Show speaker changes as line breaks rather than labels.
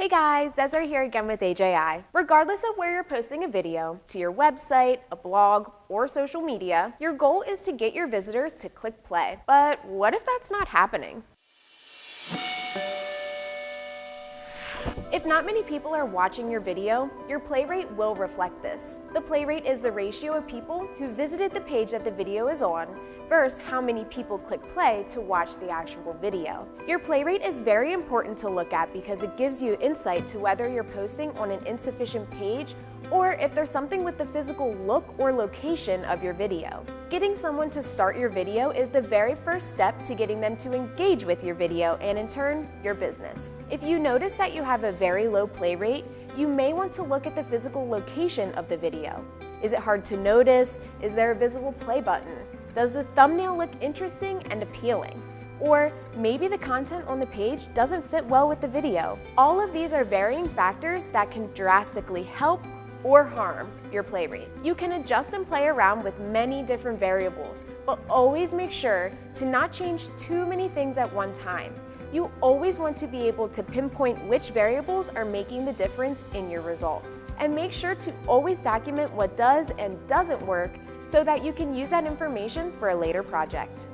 Hey guys, Desiree here again with AJI. Regardless of where you're posting a video, to your website, a blog, or social media, your goal is to get your visitors to click play. But what if that's not happening? If not many people are watching your video, your play rate will reflect this. The play rate is the ratio of people who visited the page that the video is on versus how many people click play to watch the actual video. Your play rate is very important to look at because it gives you insight to whether you're posting on an insufficient page or if there's something with the physical look or location of your video. Getting someone to start your video is the very first step to getting them to engage with your video and in turn, your business. If you notice that you have a very low play rate, you may want to look at the physical location of the video. Is it hard to notice? Is there a visible play button? Does the thumbnail look interesting and appealing? Or maybe the content on the page doesn't fit well with the video. All of these are varying factors that can drastically help or harm your play rate. You can adjust and play around with many different variables, but always make sure to not change too many things at one time. You always want to be able to pinpoint which variables are making the difference in your results. And make sure to always document what does and doesn't work so that you can use that information for a later project.